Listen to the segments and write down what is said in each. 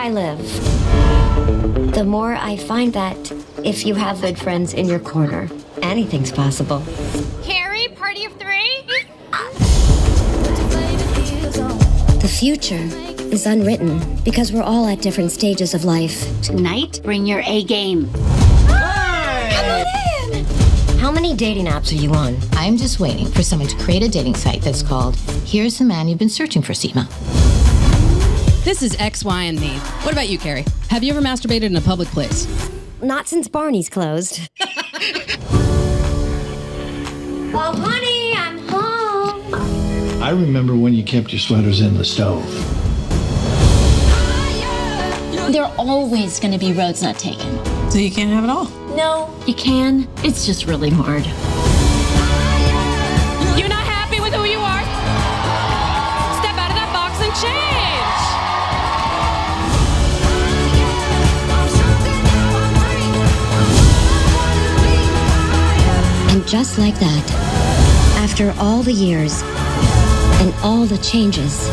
I live, the more I find that if you have good friends in your corner, anything's possible. Carrie, party of three? The future is unwritten because we're all at different stages of life. Tonight, bring your A game. How many dating apps are you on? I'm just waiting for someone to create a dating site that's called Here's the Man You've Been Searching for, Seema. This is X, Y, and me. What about you, Carrie? Have you ever masturbated in a public place? Not since Barney's closed. well, honey, I'm home. I remember when you kept your sweaters in the stove. There are always going to be roads not taken. So you can't have it all. No, you can. It's just really hard. just like that. After all the years and all the changes,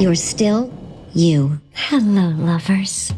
you're still you. Hello, lovers.